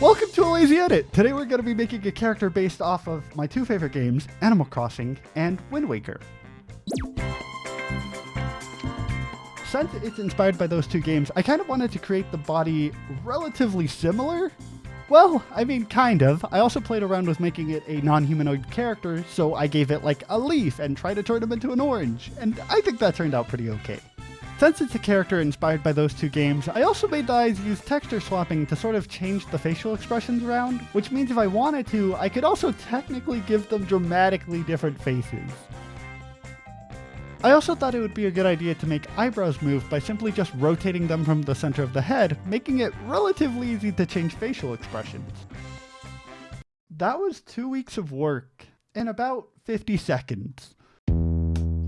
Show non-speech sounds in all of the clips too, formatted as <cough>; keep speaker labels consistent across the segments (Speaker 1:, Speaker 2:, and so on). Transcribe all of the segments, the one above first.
Speaker 1: Welcome to a Lazy Edit! Today we're going to be making a character based off of my two favorite games, Animal Crossing and Wind Waker. Since it's inspired by those two games, I kind of wanted to create the body relatively similar. Well, I mean, kind of. I also played around with making it a non-humanoid character, so I gave it like a leaf and tried to turn him into an orange, and I think that turned out pretty okay. Since it's a character inspired by those two games, I also made the eyes use texture swapping to sort of change the facial expressions around, which means if I wanted to, I could also technically give them dramatically different faces. I also thought it would be a good idea to make eyebrows move by simply just rotating them from the center of the head, making it relatively easy to change facial expressions. That was two weeks of work in about 50 seconds.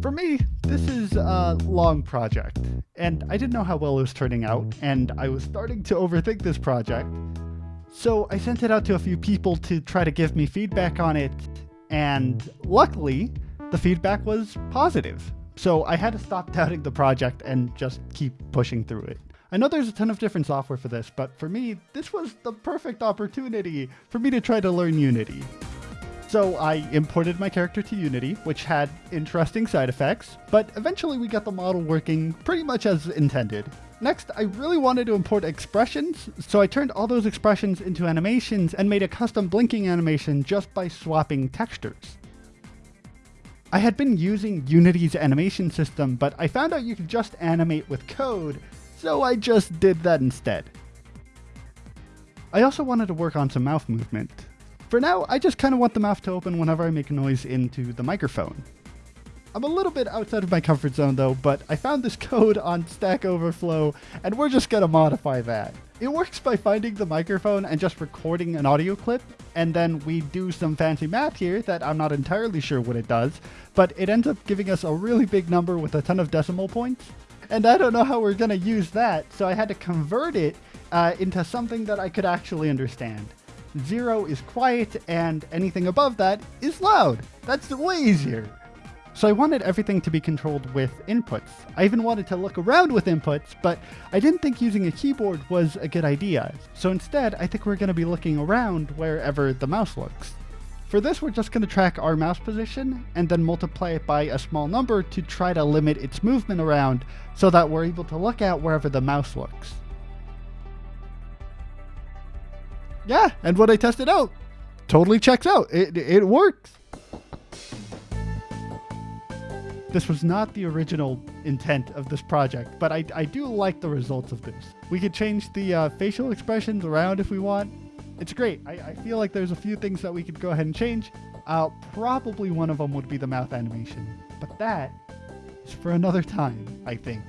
Speaker 1: For me, this is a long project, and I didn't know how well it was turning out, and I was starting to overthink this project. So I sent it out to a few people to try to give me feedback on it, and luckily, the feedback was positive. So I had to stop <laughs> doubting the project and just keep pushing through it. I know there's a ton of different software for this, but for me, this was the perfect opportunity for me to try to learn Unity. So I imported my character to Unity, which had interesting side effects, but eventually we got the model working pretty much as intended. Next, I really wanted to import expressions, so I turned all those expressions into animations and made a custom blinking animation just by swapping textures. I had been using Unity's animation system, but I found out you could just animate with code, so I just did that instead. I also wanted to work on some mouth movement. For now, I just kind of want the mouth to open whenever I make a noise into the microphone. I'm a little bit outside of my comfort zone though, but I found this <laughs> code on Stack Overflow, and we're just gonna modify that. It works by finding the microphone and just recording an audio clip, and then we do some fancy math here that I'm not entirely sure what it does, but it ends up giving us a really big number with a ton of decimal points. And I don't know how we're gonna use that, so I had to convert it uh, into something that I could actually understand. Zero is quiet, and anything above that is loud. That's way easier. So I wanted everything to be controlled with inputs. I even wanted to look around with inputs, but I didn't think using a keyboard was a good idea. So instead, I think we're going to be looking around wherever the mouse looks. For this, we're just going to track our mouse position and then multiply it by a small number to try to limit its movement around so that we're able to look at wherever the mouse looks. Yeah, and when I tested out, totally checks out. It, it works. This was not the original intent of this project, but I, I do like the results of this. We could change the uh, facial expressions around if we want. It's great. I, I, feel like there's a few things that we could go ahead and change. Uh, probably one of them would be the mouth animation, but that is for another time, I think.